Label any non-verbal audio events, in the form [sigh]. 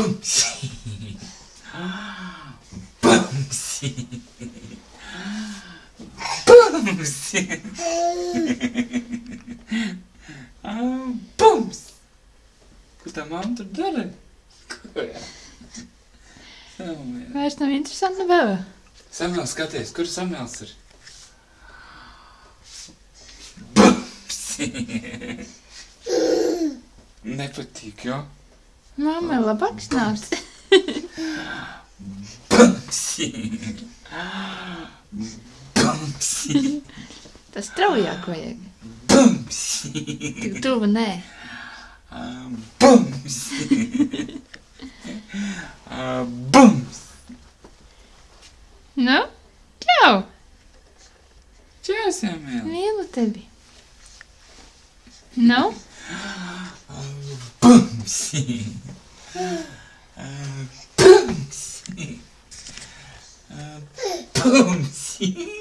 Bumsy. [gasps] Bumsy. Bumsy. [laughs] Ah, Bums. Ko tā mamma tur dara? Ko jā? Vairs nav interesanti vēl. Samuēl, skaties, kur Samuēls ir? Bumsy. Nepatīk, jo? Mamma labāks nāks. Bumsy. Bumsy. Tas straujāk vajag. Bumsy. Tik tuvu nē. Ah, Bums. Nu? Čau! Čau, Samuēl. Mīlu tevi. Nu? 펑싱 아, 펑싱 아, 펑싱